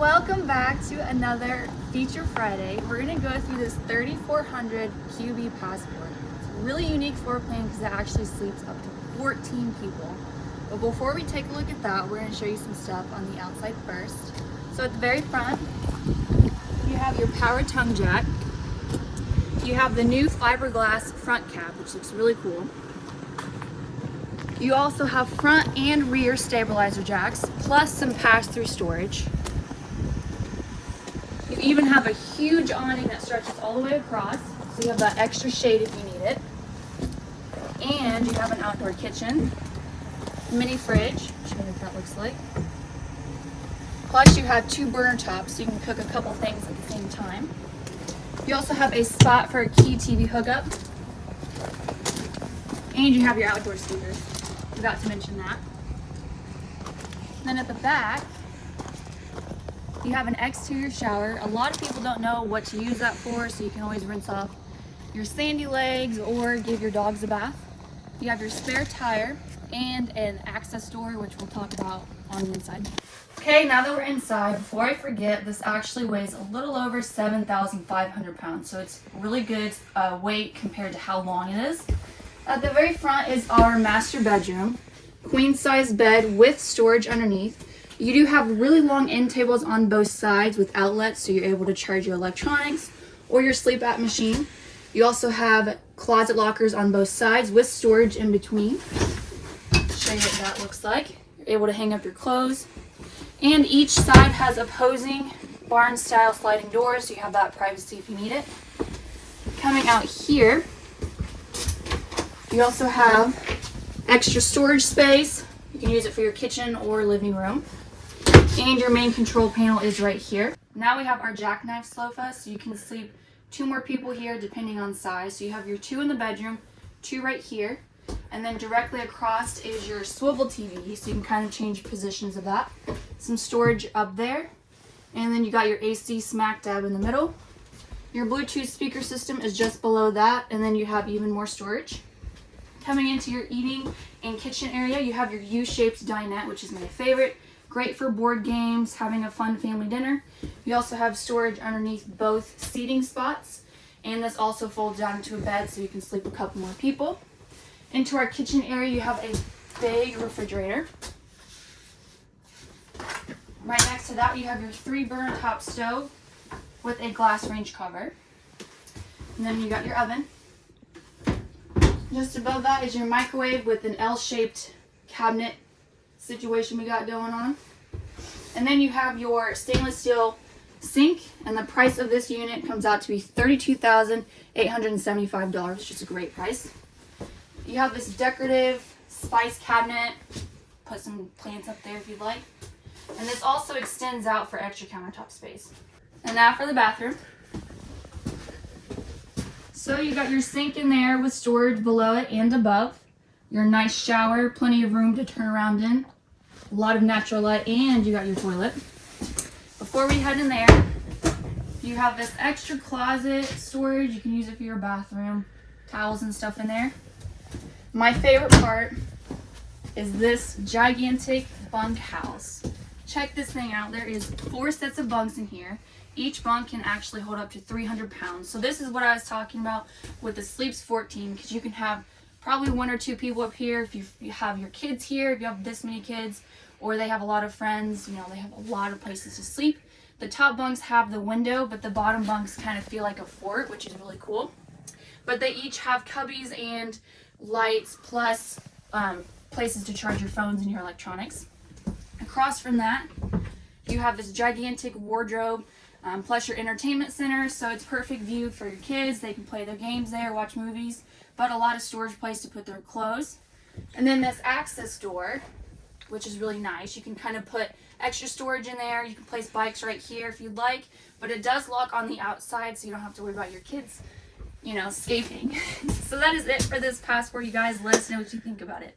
Welcome back to another Feature Friday. We're going to go through this 3400 QB Passport. It's a really unique floor plan because it actually sleeps up to 14 people. But before we take a look at that, we're going to show you some stuff on the outside first. So at the very front, you have your power tongue jack. You have the new fiberglass front cap, which looks really cool. You also have front and rear stabilizer jacks, plus some pass-through storage. You even have a huge awning that stretches all the way across, so you have that extra shade if you need it. And you have an outdoor kitchen, mini fridge, show you what that looks like. Plus you have two burner tops, so you can cook a couple things at the same time. You also have a spot for a key TV hookup. And you have your outdoor speakers. Forgot to mention that. Then at the back, you have an exterior shower. A lot of people don't know what to use that for, so you can always rinse off your sandy legs or give your dogs a bath. You have your spare tire and an access door, which we'll talk about on the inside. Okay, now that we're inside, before I forget, this actually weighs a little over 7,500 pounds, so it's really good uh, weight compared to how long it is. At the very front is our master bedroom, queen size bed with storage underneath. You do have really long end tables on both sides with outlets so you're able to charge your electronics or your sleep app machine. You also have closet lockers on both sides with storage in between. Show you what that looks like. You're able to hang up your clothes. And each side has opposing barn style sliding doors so you have that privacy if you need it. Coming out here, you also have extra storage space. You can use it for your kitchen or living room. And your main control panel is right here. Now we have our jackknife sofa, so you can sleep two more people here depending on size. So you have your two in the bedroom, two right here, and then directly across is your swivel TV, so you can kind of change positions of that. Some storage up there, and then you got your AC smack dab in the middle. Your Bluetooth speaker system is just below that, and then you have even more storage. Coming into your eating and kitchen area, you have your U-shaped dinette, which is my favorite. Great for board games, having a fun family dinner. You also have storage underneath both seating spots. And this also folds down into a bed so you can sleep a couple more people. Into our kitchen area, you have a big refrigerator. Right next to that, you have your three burner top stove with a glass range cover. And then you got your oven. Just above that is your microwave with an L-shaped cabinet situation we got going on. And then you have your stainless steel sink and the price of this unit comes out to be $32,875, which is a great price. You have this decorative spice cabinet. Put some plants up there if you'd like. And this also extends out for extra countertop space. And now for the bathroom. So you got your sink in there with storage below it and above. Your nice shower, plenty of room to turn around in. A lot of natural light, and you got your toilet. Before we head in there, you have this extra closet storage. You can use it for your bathroom, towels and stuff in there. My favorite part is this gigantic bunk house. Check this thing out. There is four sets of bunks in here. Each bunk can actually hold up to 300 pounds. So this is what I was talking about with the Sleeps 14 because you can have probably one or two people up here if you, you have your kids here, if you have this many kids, or they have a lot of friends, you know, they have a lot of places to sleep. The top bunks have the window, but the bottom bunks kind of feel like a fort, which is really cool. But they each have cubbies and lights, plus um, places to charge your phones and your electronics. Across from that, you have this gigantic wardrobe, um, plus your entertainment center, so it's perfect view for your kids. They can play their games there, watch movies but a lot of storage place to put their clothes. And then this access door, which is really nice. You can kind of put extra storage in there. You can place bikes right here if you'd like, but it does lock on the outside so you don't have to worry about your kids, you know, escaping. so that is it for this passport, you guys. Let us know what you think about it.